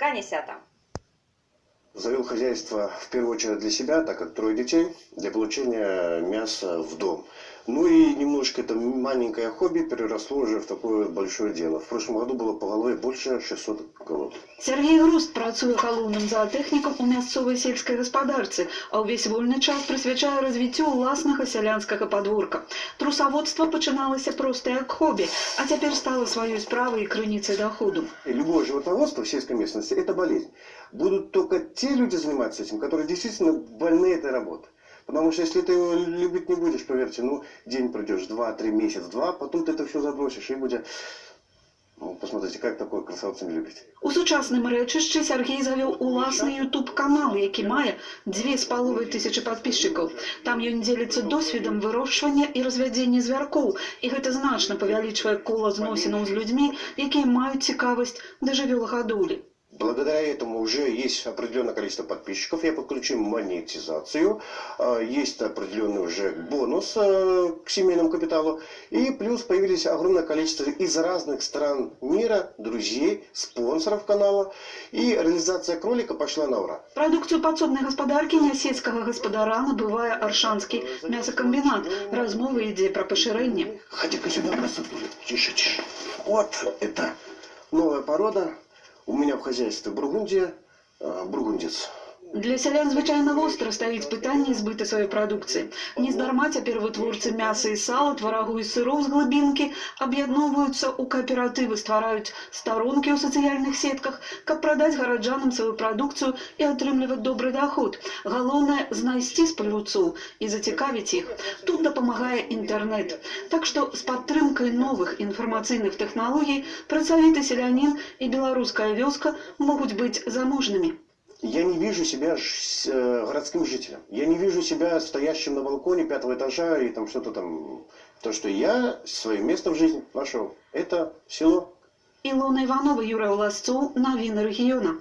Канісята. Завел хозяйство в первую очередь для себя, так как трое детей, для получения мяса в дом. Ну и немножко это маленькое хобби переросло уже в такое большое дело. В прошлом году было по голове больше 600 голов. Сергій Груст працює галоўным заатэхнікам у мясцовай сельскай гаспадарцы, а ўвесь вольны час прысвячае развіццю ўласнага сялянскага падворка. Трусаводства пачыналася проста як хобі, а цяпер стала сваёй справай і крыніцай доходу. И любое животноводство в сельской местности – это болезнь. Будут только те люди заниматься этим, которые действительно больны этой работой. Потому что если ты его любить не будешь, поверьте, ну, день пройдешь, два, три, месяц, два, потом ты это все забросишь и будет... Ну, посмотрите, как такое красавцы не любить. У сучасным рэчышчы Сергей завёў уласны YouTube канал, які мае дзве з паловай тысячы падписчикаў. Там ён дзеліцца досведам вырошчвання і развядзення звяркоў, і гэта значна павялічвае кола зносінаў з людзьмі, якія маюць цікавасць да жывёлагадоўлі. Благодаря этому уже есть определенное количество подписчиков, я подключил монетизацию, а, есть определенный уже бонус а, к семейному капиталу, и плюс появились огромное количество из разных стран мира, друзей, спонсоров канала, и реализация кролика пошла на ура. Прадукцыю падсобнай гаспадаркі нясецкага гаспадара набывае аршанскі мясакамбінат. Размова ідзе пра пашырэнне. Ходи-ка сюда, красотуля. Тише, тише. Вот это новая порода. у меня в хозяйстве Бургундия, а, бургундец. Для сялян звычайна востра стаіць пытанне збыта сваёй прадукцыі. Нездарма цяпер вытворцы мяса і сала, тварагу і сыроў з глыбінкі аб'ядноўваюцца ў кааператывы, ствараюць старонкі ў сацыяльных сетках, каб прадаць гараджанам сваю прадукцыю і атрымліваць добры доход. Галоўнае знайсці спажыўцоў і зацікавіць іх. Тут дапамагае інтэрнэт. Так што з падтрымкай новых інфармацыйных тэхналогій працавіты селянін і беларуская вёска могуць быць заможнымі. Я не вижу себя ж- э, городским жителем. Я не вижу себя стоящим на балконе пятого этажа и там что-то там. То, что я свое место в жизни нашел, это село. Ілона Іванова, Юрій Оласцов, новини регіону.